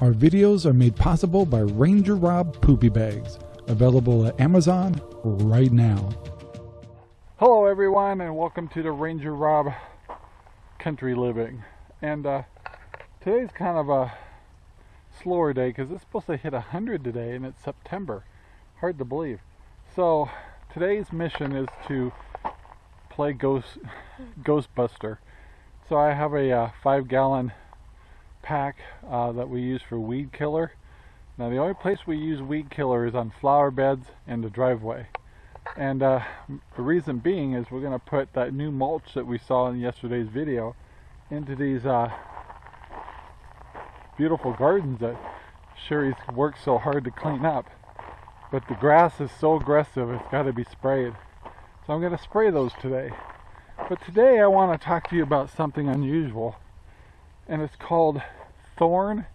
Our videos are made possible by Ranger Rob Poopy Bags, available at Amazon right now. Hello everyone and welcome to the Ranger Rob Country Living. And uh, today's kind of a slower day because it's supposed to hit 100 today and it's September. Hard to believe. So today's mission is to play Ghost Ghostbuster. So I have a uh, five gallon pack uh, that we use for weed killer. Now the only place we use weed killer is on flower beds and the driveway. And uh, the reason being is we're going to put that new mulch that we saw in yesterday's video into these uh, beautiful gardens that Sherry's worked so hard to clean up. But the grass is so aggressive it's got to be sprayed. So I'm going to spray those today. But today I want to talk to you about something unusual and it's called thorn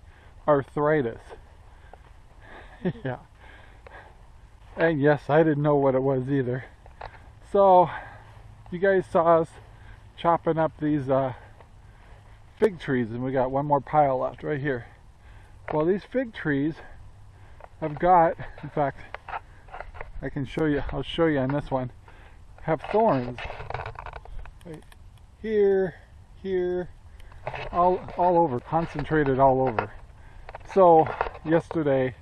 arthritis. yeah. And yes, I didn't know what it was either. So, you guys saw us chopping up these uh, fig trees, and we got one more pile left right here. Well, these fig trees have got, in fact, I can show you, I'll show you on this one, have thorns. Right here, here, all all over, concentrated all over. So yesterday,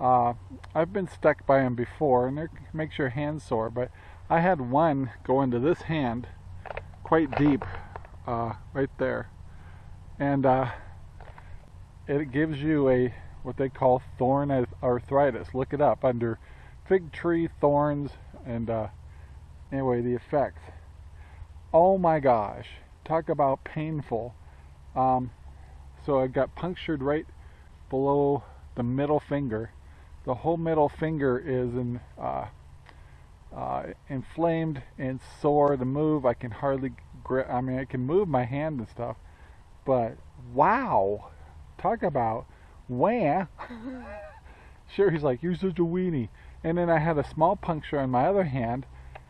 uh, I've been stuck by them before, and it makes your hands sore. But I had one go into this hand, quite deep, uh, right there, and uh, it gives you a what they call thorn arthritis. Look it up under fig tree thorns, and uh, anyway, the effects. Oh my gosh, talk about painful. Um, so I got punctured right below the middle finger. The whole middle finger is in, uh, uh, inflamed and sore to move. I can hardly grip, I mean, I can move my hand and stuff, but wow, talk about wham. sure, he's like, you're such a weenie. And then I had a small puncture on my other hand,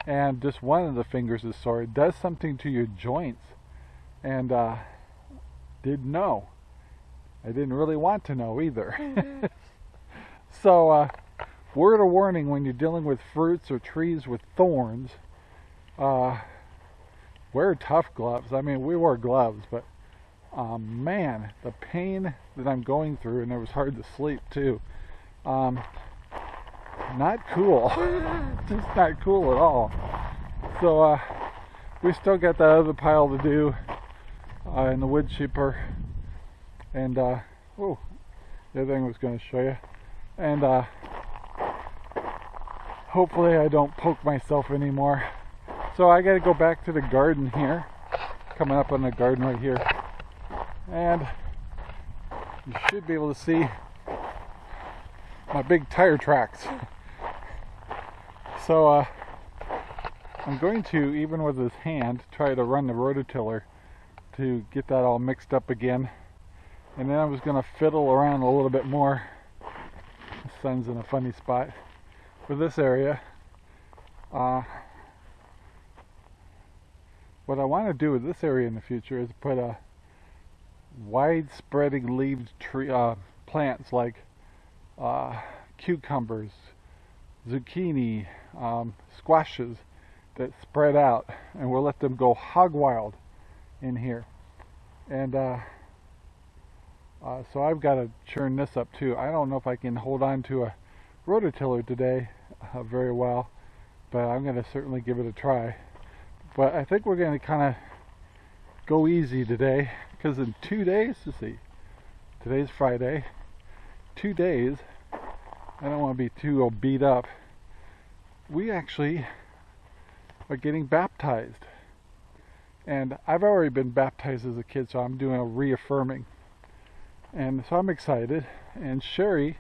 and just one of the fingers is sore. It does something to your joints. And uh, didn't know. I didn't really want to know either. Mm-hmm. so, uh, word of warning when you're dealing with fruits or trees with thorns, uh, wear tough gloves. I mean, we wore gloves, but um, man, the pain that I'm going through, and it was hard to sleep too. Um, not cool. Just not cool at all. So, uh, we still got that other pile to do uh, in the wood chipper and uh, oh the other thing I was going to show you. And uh, hopefully I don't poke myself anymore. So I got to go back to the garden here. Coming up on the garden right here. And you should be able to see my big tire tracks. So uh, I'm going to even with this hand try to run the rototiller to get that all mixed up again. And then I was going to fiddle around a little bit more. The sun's in a funny spot for this area. Uh, what I want to do with this area in the future is put a wide spreading leaved tree uh, plants like uh, cucumbers, zucchini, um, squashes that spread out and we'll let them go hog wild in here. And uh, uh, so I've got to churn this up too. I don't know if I can hold on to a rototiller today uh, very well, but I'm going to certainly give it a try. But I think we're going to kind of go easy today because in two days, let's see, today's Friday, two days, I don't want to be too beat up. We actually are getting baptized. And I've already been baptized as a kid, so I'm doing a reaffirming. And so I'm excited. And Sherry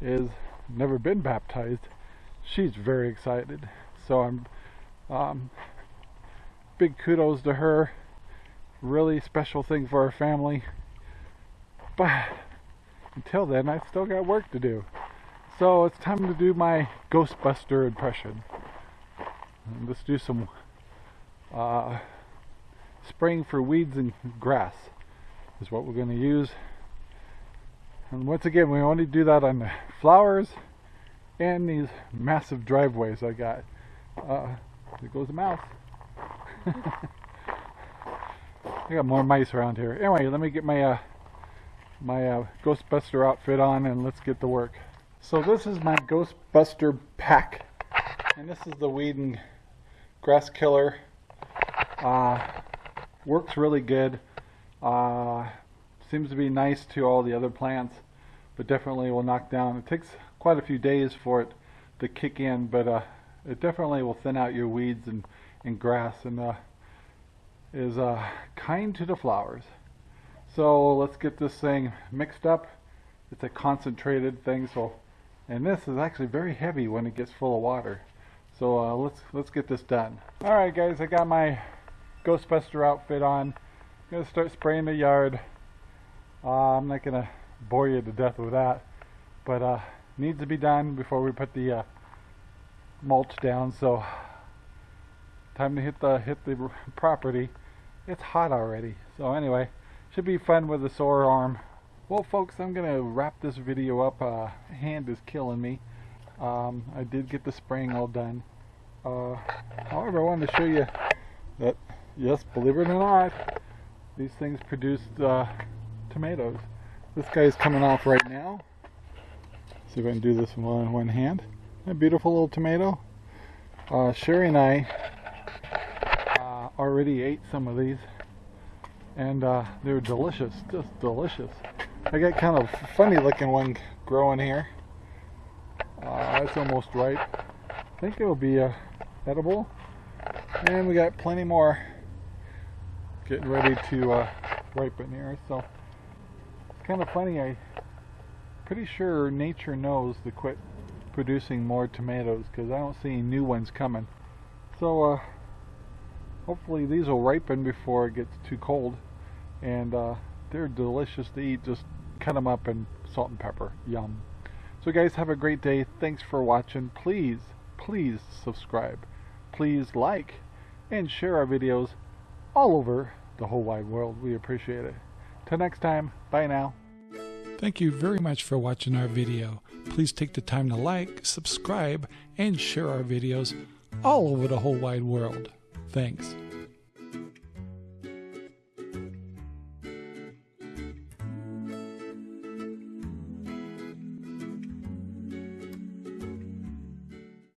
is never been baptized. She's very excited. So I'm um, big kudos to her. Really special thing for our family. But until then, I've still got work to do. So it's time to do my Ghostbuster impression. let's do some uh, spraying for weeds and grass is what we're going to use. And once again, we only do that on the flowers and these massive driveways I got. Uh, there goes a mouse. I got more mice around here. Anyway, let me get my uh, my uh, Ghostbuster outfit on and let's get to work. So this is my Ghostbuster pack, and this is the weed and grass killer. Uh, works really good. Uh, seems to be nice to all the other plants, but definitely will knock down. It takes quite a few days for it to kick in, but uh, it definitely will thin out your weeds and, and grass and uh, is uh, kind to the flowers. So let's get this thing mixed up. It's a concentrated thing, so and this is actually very heavy when it gets full of water. So uh, let's let's get this done. All right, guys, I got my Ghostbuster outfit on. I'm gonna start spraying the yard. Uh, I'm not gonna bore you to death with that, but uh, needs to be done before we put the uh, mulch down. So time to hit the hit the property. It's hot already. So anyway, should be fun with the sore arm. Well, folks, I'm gonna wrap this video up. Uh, hand is killing me. Um, I did get the spraying all done. Uh, however, I wanted to show you that, yes, believe it or not, these things produced uh, tomatoes. This guy's coming off right now. See if I can do this one in one, hand. A beautiful little tomato. Uh, Sherry and I uh, already ate some of these and uh, they're delicious, just delicious. I got kind of funny looking one growing here. Uh, it's almost ripe. I think it will be uh, edible. And we got plenty more getting ready to uh, ripen here. So it's kind of funny. I pretty sure nature knows to quit producing more tomatoes because I don't see any new ones coming. So uh, hopefully these will ripen before it gets too cold. And uh, they're delicious to eat. Just cut them up in salt and pepper. Yum. So guys have a great day. Thanks for watching. Please please subscribe. Please like and share our videos all over the whole wide world we appreciate it till next time bye now Thank you very much for watching our video. Please take the time to like, subscribe, and share our videos all over the whole wide world. Thanks.